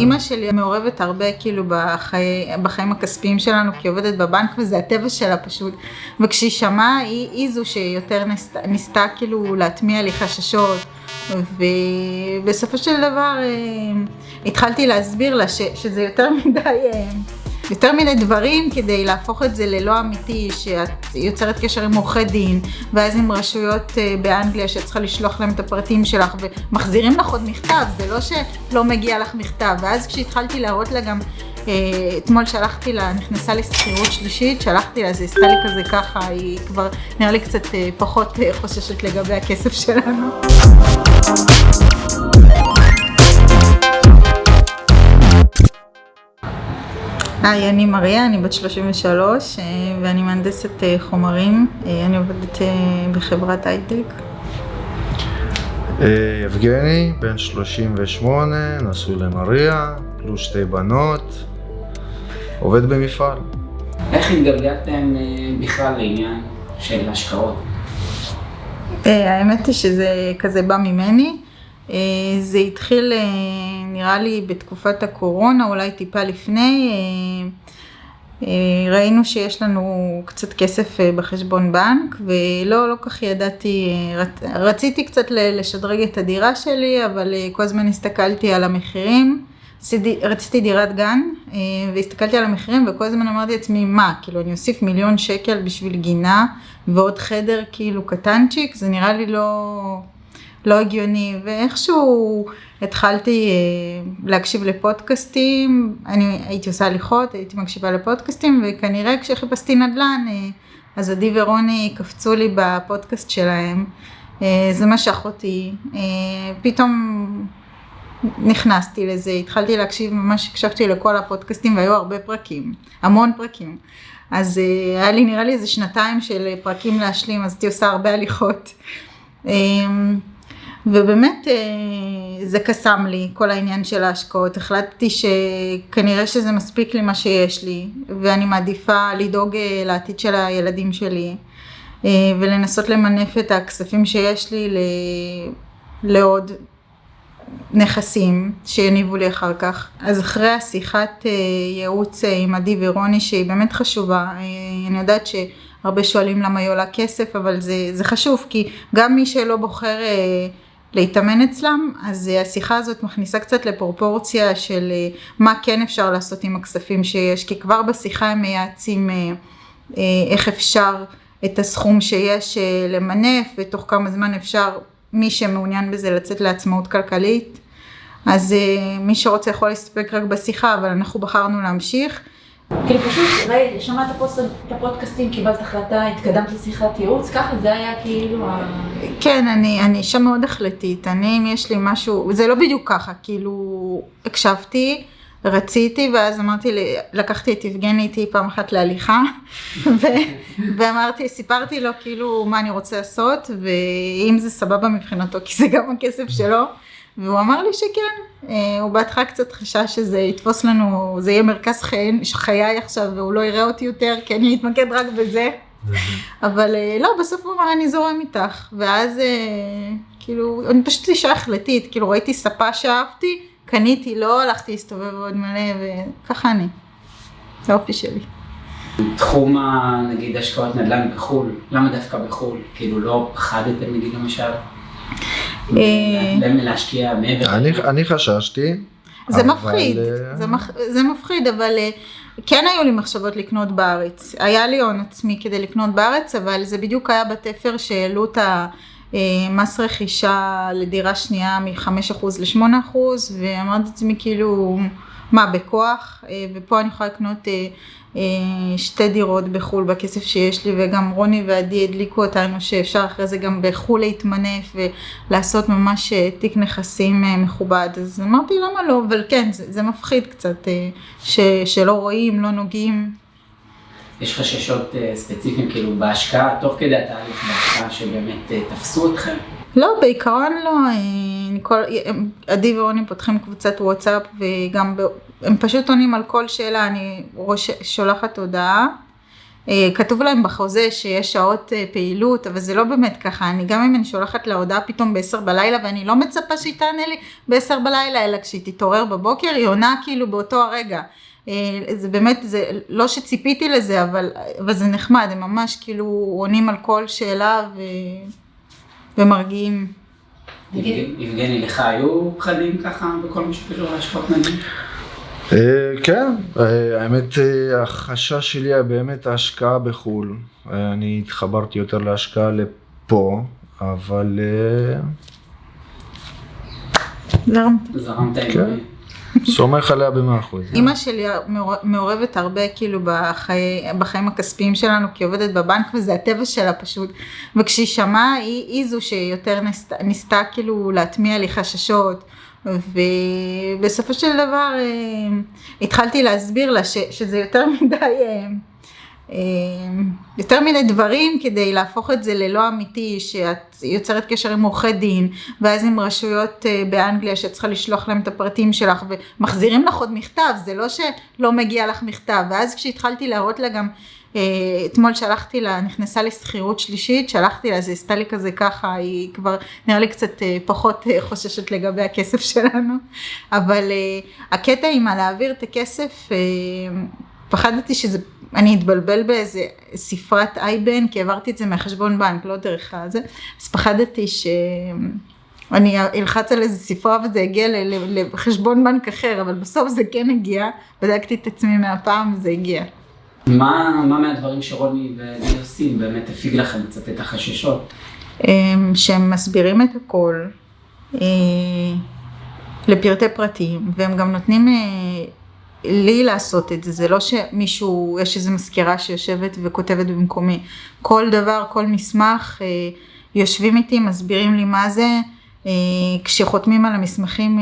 אימא שלי מעורבת הרבה כאילו בחיי, בחיים הכספיים שלנו כי היא עובדת בבנק וזה הטבע שלה פשוט. וכשהיא שמעה היא, זו שיותר ניסתה, כאילו להטמיע לי חששות. ובסופו של דבר אה, התחלתי להסביר לה שזה יותר מדי אה, יותר מיני דברים כדי להפוך את זה ללא אמיתי, שאת יוצרת קשר עם עורכי דין, ואז עם רשויות אה, באנגליה שאת צריכה לשלוח להם את הפרטים שלך, ומחזירים לך עוד מכתב, זה לא שלא מגיע לך מכתב. ואז כשהתחלתי להראות לה גם, אה, אתמול שלחתי לה, נכנסה לשכירות שלישית, שלחתי לה, זה עשתה לי כזה ככה, היא כבר נראה לי קצת אה, פחות חוששת לגבי הכסף שלנו. היי, אני מריה, אני בת 33 אה, ואני מהנדסת אה, חומרים, אה, אני עובדת בחברת הייטק. יבגני, בן 38, נשוי למריה, פלוס שתי בנות, עובד במפעל. איך התגלגלתם בכלל לעניין של השקעות? האמת היא שזה כזה בא ממני. זה התחיל נראה לי בתקופת הקורונה, אולי טיפה לפני, אה, אה, ראינו שיש לנו קצת כסף אה, בחשבון בנק ולא, לא כך ידעתי, רציתי קצת לשדרג את הדירה שלי, אבל כל הזמן הסתכלתי על המחירים. רציתי דירת גן והסתכלתי על המחירים וכל הזמן אמרתי לעצמי מה כאילו אני אוסיף מיליון שקל בשביל גינה ועוד חדר כאילו קטנצ'יק זה נראה לי לא, לא הגיוני. ואיכשהו התחלתי אה, להקשיב לפודקאסטים, אני הייתי עושה הליכות, הייתי מקשיבה לפודקאסטים וכנראה כשחיפשתי נדל"ן אה, אז עדי ורוני קפצו לי בפודקאסט שלהם, אה, זה משך אותי, פתאום נכנסתי לזה, התחלתי להקשיב, ממש הקשבתי לכל הפודקאסטים והיו הרבה פרקים, המון פרקים. אז היה לי נראה לי איזה שנתיים של פרקים להשלים, אז הייתי עושה הרבה הליכות. ובאמת אה, זה קסם לי, כל העניין של ההשקעות. החלטתי שכנראה שזה מספיק לי מה שיש לי, ואני מעדיפה לדאוג אה, לעתיד של הילדים שלי, אה, ולנסות למנף את הכספים שיש לי לעוד נכסים שיניבו לי אחר כך. אז אחרי השיחת ייעוץ עם עדי ורוני, שהיא באמת חשובה, אני יודעת שהרבה שואלים למה היא עולה כסף, אבל זה, זה חשוב, כי גם מי שלא בוחר... להתאמן אצלם, אז אה, השיחה הזאת מכניסה קצת לפרופורציה של אה, מה כן אפשר לעשות עם הכספים שיש, כי כבר בשיחה הם מייעצים אה, איך אפשר את הסכום שיש למנף, ותוך כמה זמן אפשר, מי שמעוניין בזה, לצאת לעצמאות כלכלית. אז מי שרוצה יכול להסתפק רק בשיחה, אבל אנחנו בחרנו להמשיך. כאילו פשוט, שמעת את הפודקאסטים, קיבלת החלטה, התקדמת לשיחת ייעוץ, ככה זה היה כאילו. כן, אני, אני אישה מאוד החלטית, אני אם יש לי משהו, זה לא בדיוק ככה, כאילו הקשבתי, רציתי, ואז אמרתי, לקחתי את יבגני איתי פעם אחת להליכה, ו, ואמרתי, סיפרתי לו כאילו מה אני רוצה לעשות, ואם זה סבבה מבחינתו, כי זה גם הכסף שלו. והוא אמר לי שכן, אה, הוא בהתחלה קצת חשש שזה יתפוס לנו, זה יהיה מרכז חיי, חיי עכשיו והוא לא יראה אותי יותר כי אני אתמקד רק בזה, אבל אה, לא, בסוף הוא אמר אני זורם איתך, ואז אה, כאילו, אני פשוט אישה החלטית, כאילו ראיתי ספה שאהבתי, קניתי, לא הלכתי להסתובב עוד מלא וככה אני, זה האופי שלי. תחום נגיד השקעות נדל"ן בחו"ל, למה דווקא בחו"ל? כאילו לא פחדתם נגיד למשל? אה, להשקיע מעבר. אני חששתי. זה מפחיד, אה, זה מפחיד, אבל אה, כן היו לי מחשבות לקנות בארץ. היה לי הון עצמי כדי לקנות בארץ, אבל זה בדיוק היה בתפר שהעלו את המס רכישה לדירה שנייה מ-5% ל-8%, ואמרתי לעצמי כאילו, מה, בכוח? ופה אני יכולה לקנות אה, שתי דירות בחו"ל בכסף שיש לי וגם רוני ועדי הדליקו אותנו שאפשר אחרי זה גם בחו"ל להתמנף ולעשות ממש אה, תיק נכסים אה, מכובד אז אמרתי למה לא אבל כן זה, זה מפחיד קצת ש, שלא רואים לא נוגעים. יש חששות ספציפיים כאילו בהשקעה תוך כדי התהליך בהשקעה שבאמת תפסו אתכם? לא, בעיקרון לא, כל, עדי ורוני פותחים קבוצת וואטסאפ וגם הם פשוט עונים על כל שאלה, אני ראש, שולחת הודעה אה, כתוב להם בחוזה שיש שעות אה, פעילות, אבל זה לא באמת ככה. אני גם אם אני שולחת לה הודעה פתאום ב-10 בלילה, ואני לא מצפה שהיא תענה לי ב-10 בלילה, אלא כשהיא תתעורר בבוקר, היא עונה כאילו באותו הרגע. אה, זה באמת, זה לא שציפיתי לזה, אבל, אבל זה נחמד, הם ממש כאילו עונים על כל שאלה ו, ומרגיעים. יבגני, לך היו פחדים ככה בכל מה שקשור להשקעות נדל"ן? אה, כן, אה, האמת אה, החשש שלי היה באמת ההשקעה בחו"ל. אני התחברתי יותר להשקעה לפה, אבל... זרמת. זרמת עם... סומך עליה במאה אחוז. אימא שלי מעורבת הרבה כאילו בחיי, בחיים הכספיים שלנו, כי היא עובדת בבנק וזה הטבע שלה פשוט. וכשהיא שמעה, היא, היא זו שיותר ניסתה, כאילו להטמיע לי חששות. ובסופו של דבר אה, התחלתי להסביר לה ש, שזה יותר מדי, אה, יותר מדי דברים כדי להפוך את זה ללא אמיתי, שאת יוצרת קשר עם עורכי דין, ואז עם רשויות באנגליה שאת צריכה לשלוח להם את הפרטים שלך, ומחזירים לך עוד מכתב, זה לא שלא מגיע לך מכתב, ואז כשהתחלתי להראות לה גם אה, אתמול שלחתי לה, נכנסה לשכירות שלישית, שלחתי לה, זה עשתה לי כזה ככה, היא כבר נראה לי קצת אה, פחות אה, חוששת לגבי הכסף שלנו, אבל הקטע עם הלהעביר את הכסף, פחדתי שזה, אני אתבלבל באיזה ספרת אייבן, כי העברתי את זה מהחשבון בנק, לא דרך הזה, אז פחדתי ש... אני אלחץ על איזה ספרה וזה הגיע לחשבון בנק אחר, אבל בסוף זה כן הגיע, בדקתי את עצמי מהפעם וזה הגיע. מה, מה מהדברים שרוני וגיל עושים באמת הפיג לכם קצת את החששות? אמ, שהם מסבירים את הכל אה, לפרטי פרטים, והם גם נותנים אה, לי לעשות את זה, זה לא שמישהו, יש איזו מזכירה שיושבת וכותבת במקומי. כל דבר, כל מסמך, אה, יושבים איתי, מסבירים לי מה זה, כשחותמים על המסמכים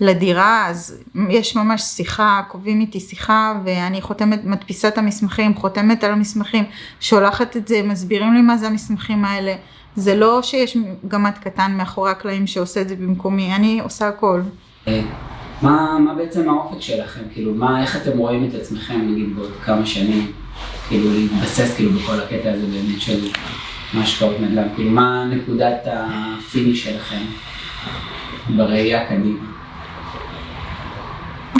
לדירה, אז יש ממש שיחה, קובעים איתי שיחה ואני חותמת, מדפיסה את המסמכים, חותמת על המסמכים, שולחת את זה, מסבירים לי מה זה המסמכים האלה. זה לא שיש גמד קטן מאחורי הקלעים שעושה את זה במקומי, אני עושה הכל. מה, מה בעצם האופק שלכם? כאילו, מה, איך אתם רואים את עצמכם, נגיד, בעוד כמה שנים? כאילו, להתבסס כאילו בכל הקטע הזה באמת של השקעות נדל"ן? כאילו, מה נקודת ה finish שלכם בראייה קדימה?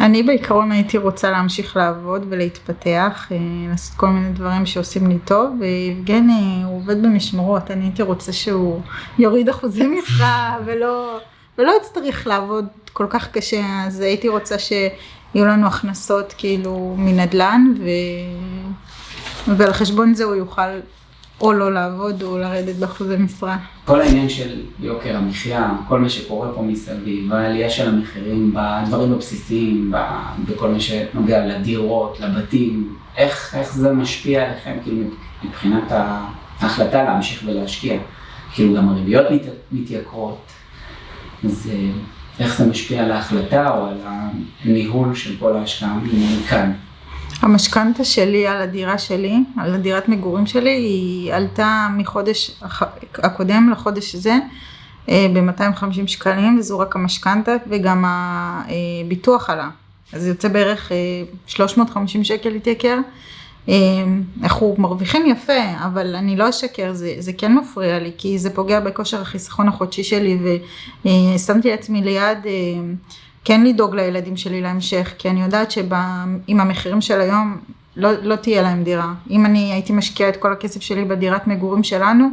אני בעיקרון הייתי רוצה להמשיך לעבוד ולהתפתח, אה, לעשות כל מיני דברים שעושים לי טוב, ויבגני הוא עובד במשמרות, אני הייתי רוצה שהוא יוריד אחוזי משרה ולא, ולא יצטרך לעבוד כל כך קשה, אז הייתי רוצה שיהיו לנו הכנסות כאילו מנדל"ן, ו... ועל חשבון זה הוא יוכל או לא לעבוד או לרדת באחוזי משרה. כל העניין של יוקר המחיה, כל מה שקורה פה מסביב, העלייה של המחירים בדברים הבסיסיים, בכל מה שנוגע לדירות, לבתים, איך, איך זה משפיע עליכם כאילו מבחינת ההחלטה להמשיך ולהשקיע? כאילו גם הריביות מת, מתייקרות, אז אה, איך זה משפיע על ההחלטה או על הניהול של כל ההשקעה מכאן? המשכנתה שלי על הדירה שלי, על הדירת מגורים שלי, היא עלתה מחודש הקודם לחודש הזה אה, ב-250 שקלים, וזו רק המשכנתה וגם הביטוח עלה. אז זה יוצא בערך 350 אה, שקל התייקר. אנחנו מרוויחים יפה, אבל אני לא אשקר, זה, זה כן מפריע לי, כי זה פוגע בכושר החיסכון החודשי שלי, ושמתי לעצמי ליד כן לדאוג לילדים שלי להמשך, כי אני יודעת שעם המחירים של היום לא, לא תהיה להם דירה. אם אני הייתי משקיעה את כל הכסף שלי בדירת מגורים שלנו,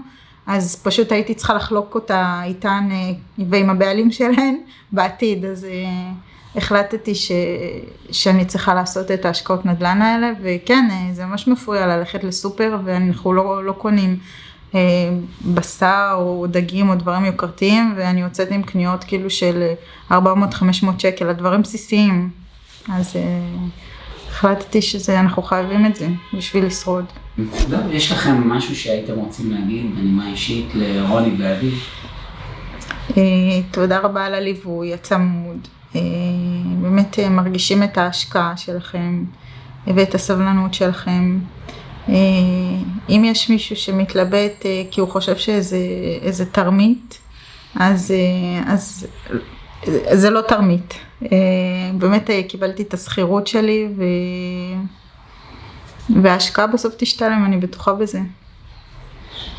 אז פשוט הייתי צריכה לחלוק אותה איתן אה, ועם הבעלים שלהן בעתיד, אז אה, החלטתי ש, שאני צריכה לעשות את ההשקעות נדל"ן האלה, וכן, אה, זה ממש מפריע ללכת לסופר ואנחנו לא, לא קונים. אה, בשר או דגים או דברים יוקרתיים ואני יוצאת עם קניות כאילו של 400-500 שקל, הדברים בסיסיים. אז אה, החלטתי שאנחנו חייבים את זה בשביל לשרוד. יש לכם משהו שהייתם רוצים להגיד בנימה אישית לרוני ואבי? אה, תודה רבה על הליווי הצמוד. באמת מרגישים את ההשקעה שלכם ואת הסבלנות שלכם. אה, אם יש מישהו שמתלבט אה, כי הוא חושב שזה תרמית, אז, אה, אז זה לא תרמית. באמת קיבלתי את השכירות שלי ו... וההשקעה בסוף תשתלם, אני בטוחה בזה.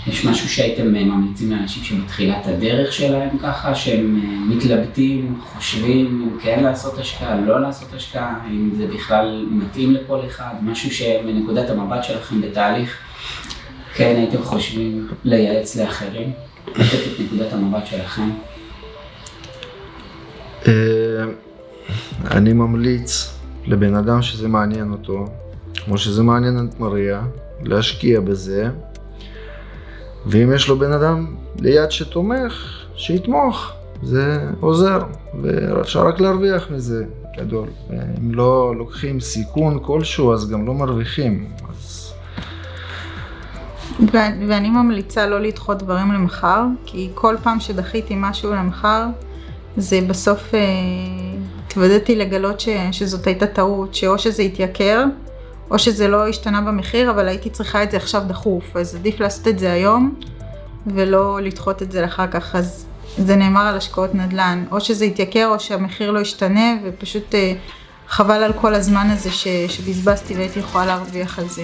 יש משהו שהייתם אה, ממליצים לאנשים שבתחילת הדרך שלהם ככה, שהם אה, מתלבטים, חושבים אם כן לעשות השקעה, לא לעשות השקעה, אם זה בכלל מתאים לכל אחד, משהו שמנקודת המבט שלכם בתהליך, כן הייתם חושבים לייעץ לאחרים, לתת את נקודת המבט שלכם. אה, אני ממליץ לבן אדם שזה מעניין אותו, כמו שזה מעניין את מריה, להשקיע בזה. ואם יש לו בן אדם ליד שתומך, שיתמוך, זה עוזר, ואפשר רק להרוויח מזה, גדול. אם לא לוקחים סיכון כלשהו, אז גם לא מרוויחים. אז... ו- ואני ממליצה לא לדחות דברים למחר, כי כל פעם שדחיתי משהו למחר, זה בסוף אה, התוודעתי לגלות ש- שזאת הייתה טעות, שאו שזה התייקר, או שזה לא השתנה במחיר, אבל הייתי צריכה את זה עכשיו דחוף, אז עדיף לעשות את זה היום, ולא לדחות את זה לאחר כך. אז זה נאמר על השקעות נדל"ן, או שזה יתייקר או שהמחיר לא ישתנה, ופשוט אה, חבל על כל הזמן הזה ש- שבזבזתי והייתי יכולה להרוויח על זה.